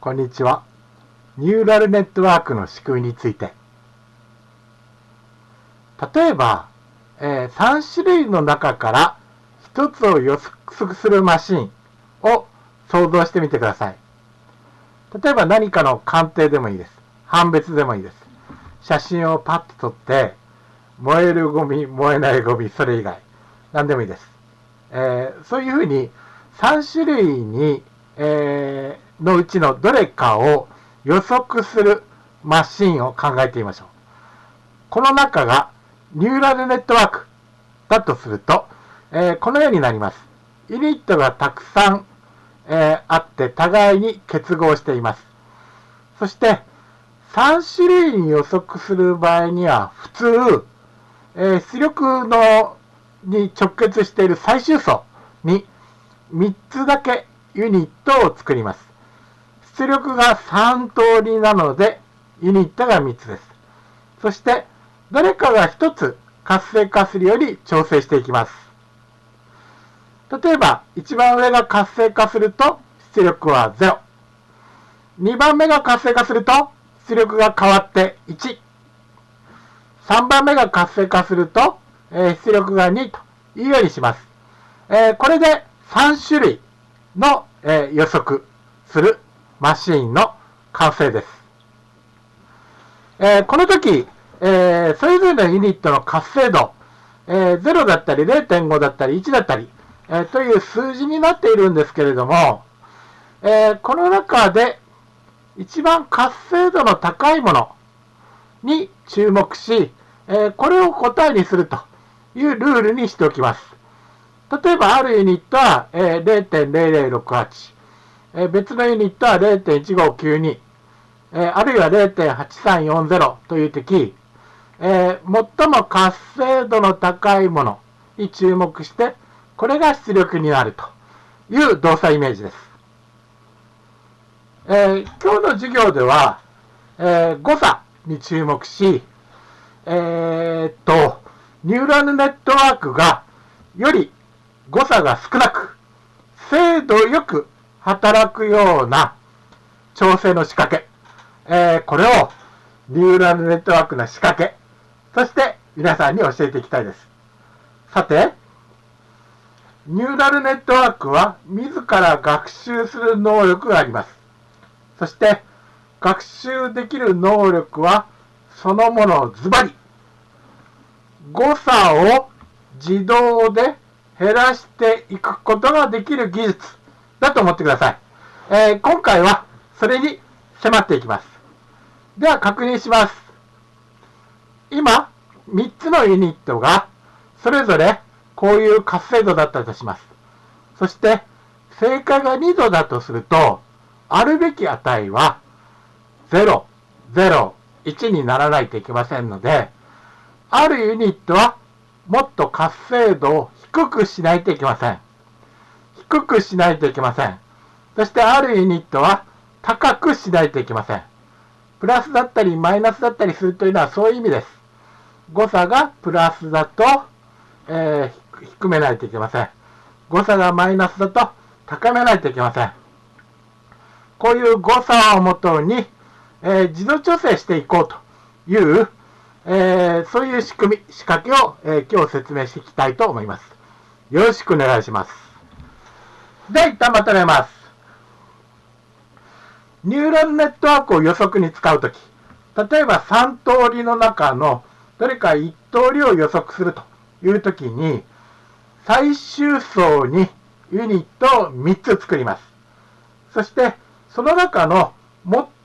こんにちは。ニューラルネットワークの仕組みについて。例えば、えー、3種類の中から1つを予測するマシンを想像してみてください。例えば何かの鑑定でもいいです。判別でもいいです。写真をパッと撮って、燃えるゴミ、燃えないゴミ、それ以外、何でもいいです。えー、そういうふうに3種類に、えー、のうちのどれかを予測するマシンを考えてみましょう。この中がニューラルネットワークだとすると、えー、このようになります。ユニットがたくさん、えー、あって互いに結合しています。そして、3種類に予測する場合には、普通、えー、出力のに直結している最終層に3つだけユニットを作ります。出力が3通りなので、ユニットが3つです。そして、どれかが1つ活性化するより調整していきます。例えば、一番上が活性化すると出力は0。2番目が活性化すると出力が変わって1。3番目が活性化すると、え、出力が2というようにします。え、これで3種類の、え、予測するマシーンの完成です。えこの時、えそれぞれのユニットの活性度、え0だったり0.5だったり1だったり、えという数字になっているんですけれども、えこの中で一番活性度の高いものに注目し、えこれを答えにするというルールにしておきます。例えば、あるユニットは、え0.0068、え別のユニットは0.1592、えあるいは0.8340という時、え最も活性度の高いもの。に注目して、これが出力になるという動作イメージです。えー、今日の授業では、え、誤差に注目し、え、っと、ニューラルネットワークがより誤差が少なく、精度よく働くような調整の仕掛け、えー、これをニューラルネットワークの仕掛け、そして皆さんに教えていきたいです。さて、ニューラルネットワークは自ら学習する能力があります。そして、学習できる能力はそのものズバリ。誤差を自動で減らしていくことができる技術だと思ってください。えー、今回はそれに迫っていきます。では確認します。今、3つのユニットがそれぞれこういう活性度だったとします。そして、正解が2度だとすると、あるべき値は0、0、1にならないといけませんので、あるユニットはもっと活性度を低くしないといけません。低くしないといけません。そしてあるユニットは高くしないといけません。プラスだったりマイナスだったりするというのはそういう意味です。誤差がプラスだと、えー、低めないといけません。誤差がマイナスだと高めないといけません。こういう誤差をもとに、えー、自動調整していこうという、えー、そういう仕組み、仕掛けを、えー、今日説明していきたいと思います。よろしくお願いします。では一旦まとめます。ニューラルネットワークを予測に使うとき、例えば3通りの中のどれか1通りを予測するというときに、最終層にユニットを3つ作ります。そして、その中の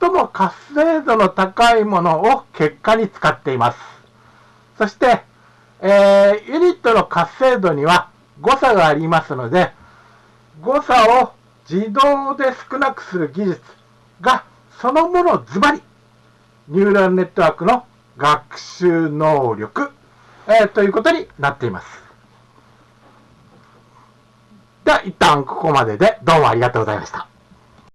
最も活性度の高いものを結果に使っています。そして、えー、ユニットの活性度には誤差がありますので、誤差を自動で少なくする技術がそのものズバリ、ニューラルネットワークの学習能力、えー、ということになっています。では、一旦ここまででどうもありがとうございました。